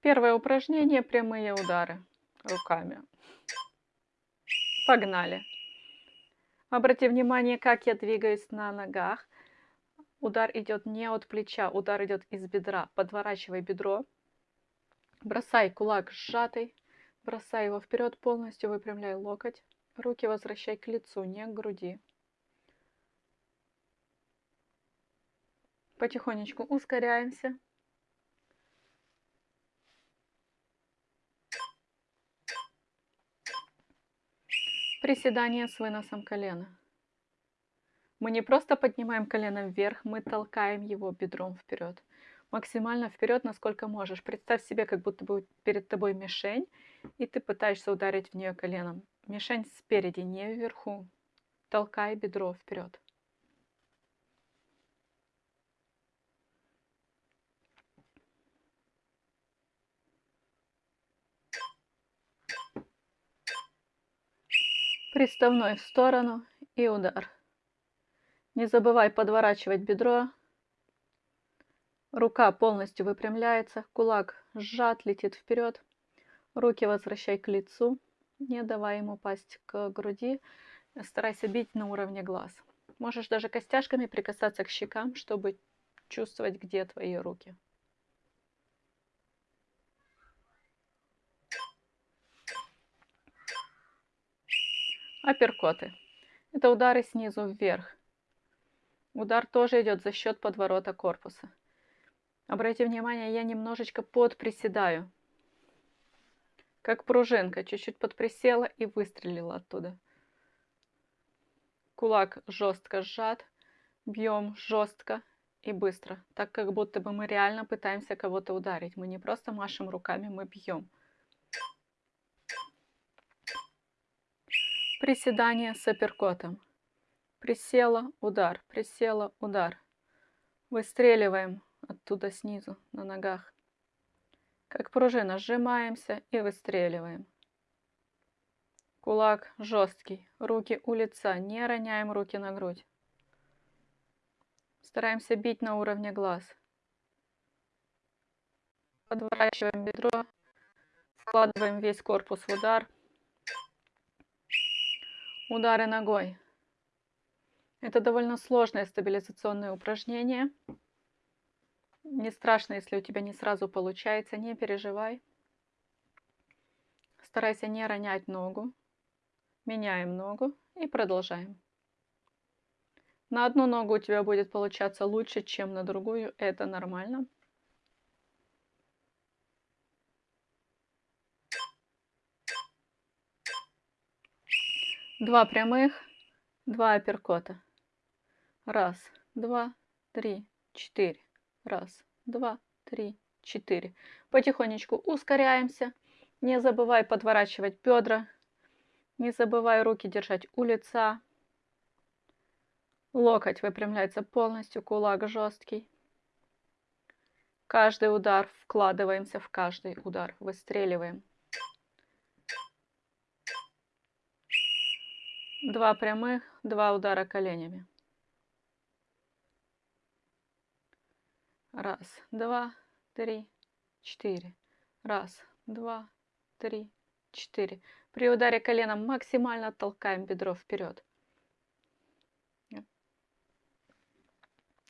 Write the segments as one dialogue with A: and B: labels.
A: Первое упражнение– прямые удары руками. Погнали. Обрати внимание, как я двигаюсь на ногах. Удар идет не от плеча, удар идет из бедра. Подворачивай бедро. Бросай кулак сжатый. Бросай его вперед полностью, выпрямляй локоть. Руки возвращай к лицу, не к груди. Потихонечку ускоряемся. Приседание с выносом колена. Мы не просто поднимаем колено вверх, мы толкаем его бедром вперед. Максимально вперед, насколько можешь. Представь себе, как будто бы перед тобой мишень, и ты пытаешься ударить в нее коленом. Мишень спереди, не вверху. Толкай бедро вперед. Приставной в сторону и удар. Не забывай подворачивать бедро. Рука полностью выпрямляется, кулак сжат, летит вперед. Руки возвращай к лицу, не давай ему упасть к груди. Старайся бить на уровне глаз. Можешь даже костяшками прикасаться к щекам, чтобы чувствовать, где твои руки. Апперкоты. Это удары снизу вверх. Удар тоже идет за счет подворота корпуса. Обратите внимание, я немножечко подприседаю. Как пружинка. Чуть-чуть подприсела и выстрелила оттуда. Кулак жестко сжат. Бьем жестко и быстро. Так, как будто бы мы реально пытаемся кого-то ударить. Мы не просто машем руками, мы бьем. Приседание с апперкотом. Присела, удар, присела, удар. Выстреливаем оттуда снизу, на ногах. Как пружина, сжимаемся и выстреливаем. Кулак жесткий, руки у лица, не роняем руки на грудь. Стараемся бить на уровне глаз. Подворачиваем бедро, вкладываем весь корпус в удар – Удары ногой. Это довольно сложное стабилизационное упражнение. Не страшно, если у тебя не сразу получается, не переживай. Старайся не ронять ногу. Меняем ногу и продолжаем. На одну ногу у тебя будет получаться лучше, чем на другую. Это нормально. Два прямых, два апперкота. Раз, два, три, четыре. Раз, два, три, четыре. Потихонечку ускоряемся. Не забывай подворачивать бедра. Не забывай руки держать у лица. Локоть выпрямляется полностью, кулак жесткий. Каждый удар вкладываемся в каждый удар, выстреливаем. Два прямых, два удара коленями. Раз, два, три, четыре. Раз, два, три, четыре. При ударе коленом максимально толкаем бедро вперед.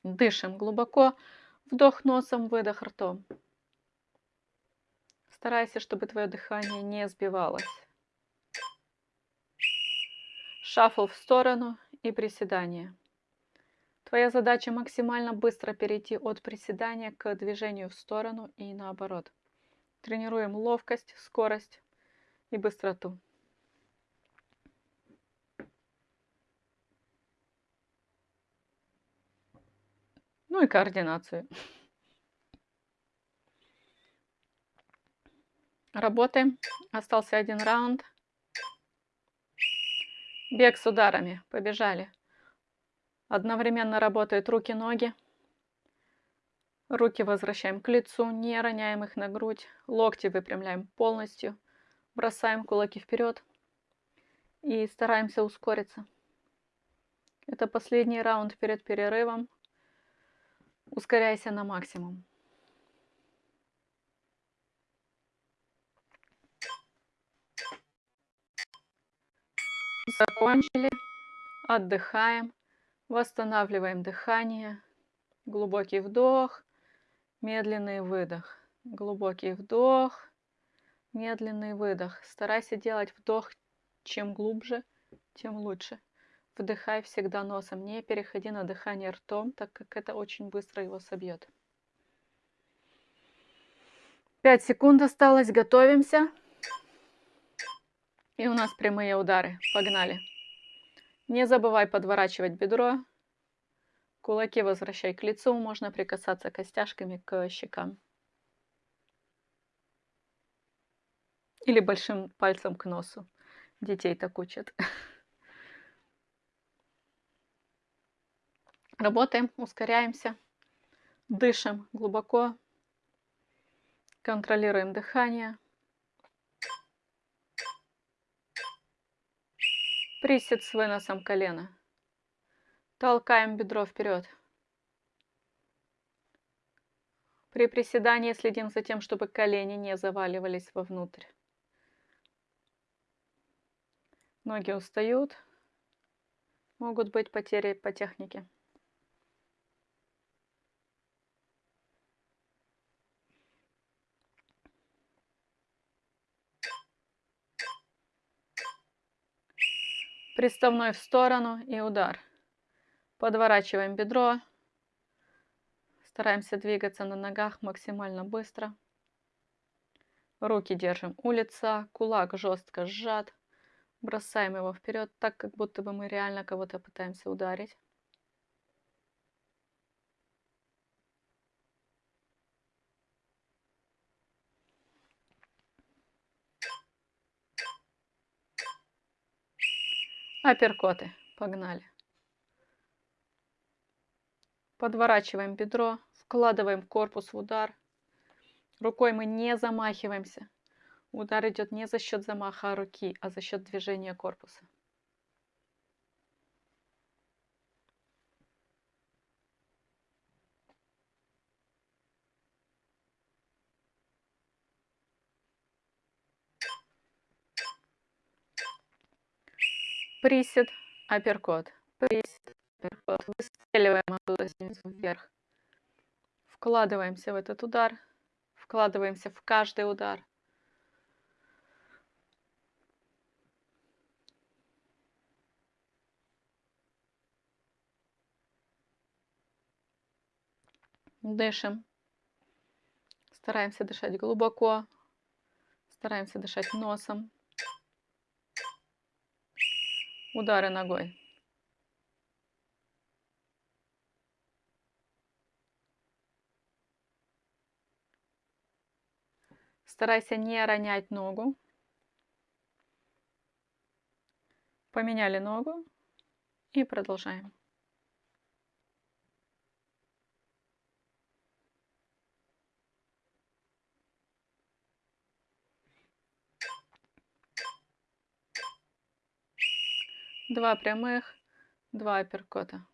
A: Дышим глубоко. Вдох носом, выдох ртом. Старайся, чтобы твое дыхание не сбивалось шафл в сторону и приседание. Твоя задача максимально быстро перейти от приседания к движению в сторону и наоборот. Тренируем ловкость, скорость и быстроту. Ну и координацию. Работаем. Остался один раунд. Бег с ударами. Побежали. Одновременно работают руки-ноги. Руки возвращаем к лицу, не роняем их на грудь. Локти выпрямляем полностью. Бросаем кулаки вперед. И стараемся ускориться. Это последний раунд перед перерывом. Ускоряйся на максимум. Закончили. Отдыхаем. Восстанавливаем дыхание. Глубокий вдох. Медленный выдох. Глубокий вдох. Медленный выдох. Старайся делать вдох чем глубже, тем лучше. Вдыхай всегда носом, не переходи на дыхание ртом, так как это очень быстро его собьет. Пять секунд осталось, готовимся. И у нас прямые удары. Погнали. Не забывай подворачивать бедро. Кулаки возвращай к лицу, можно прикасаться костяшками к щекам. Или большим пальцем к носу. Детей так учат. Работаем, ускоряемся, дышим глубоко, контролируем дыхание. Присед с выносом колена. Толкаем бедро вперед. При приседании следим за тем, чтобы колени не заваливались вовнутрь. Ноги устают. Могут быть потери по технике. Приставной в сторону и удар. Подворачиваем бедро. Стараемся двигаться на ногах максимально быстро. Руки держим у лица, кулак жестко сжат. Бросаем его вперед, так как будто бы мы реально кого-то пытаемся ударить. Апперкоты. Погнали. Подворачиваем бедро, вкладываем корпус в удар. Рукой мы не замахиваемся. Удар идет не за счет замаха руки, а за счет движения корпуса. Присед, апперкот. Присед, апперкот. Выстреливаем оттуда снизу вверх. Вкладываемся в этот удар. Вкладываемся в каждый удар. Дышим. Стараемся дышать глубоко. Стараемся дышать носом. Удары ногой. Старайся не ронять ногу. Поменяли ногу и продолжаем. Два прямых, два апперкота.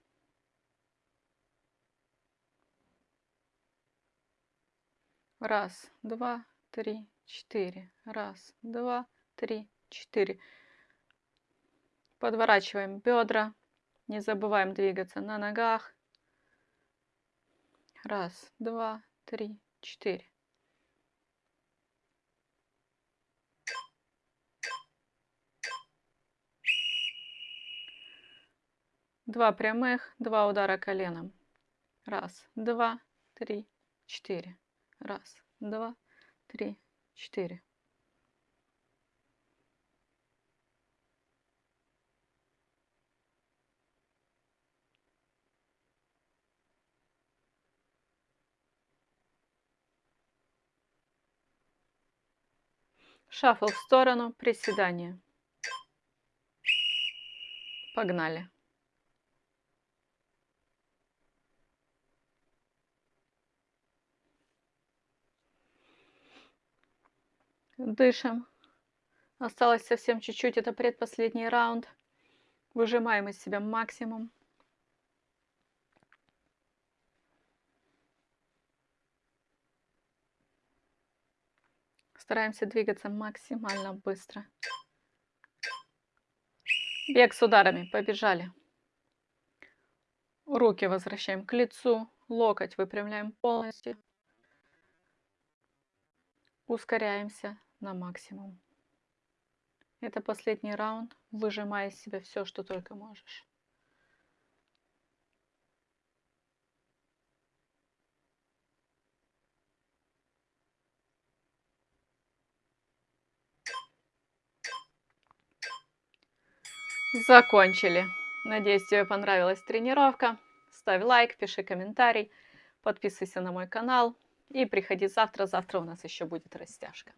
A: Раз, два, три, четыре. Раз, два, три, четыре. Подворачиваем бедра. Не забываем двигаться на ногах. Раз, два, три, четыре. Два прямых, два удара коленом. Раз, два, три, четыре. Раз, два, три, четыре. Шафл в сторону, приседание. Погнали. Дышим. Осталось совсем чуть-чуть, это предпоследний раунд. Выжимаем из себя максимум. Стараемся двигаться максимально быстро. Бег с ударами. Побежали. Руки возвращаем к лицу. Локоть выпрямляем полностью. Ускоряемся на максимум. Это последний раунд. Выжимай из себя все, что только можешь. Закончили. Надеюсь, тебе понравилась тренировка. Ставь лайк, пиши комментарий, подписывайся на мой канал и приходи завтра. Завтра у нас еще будет растяжка.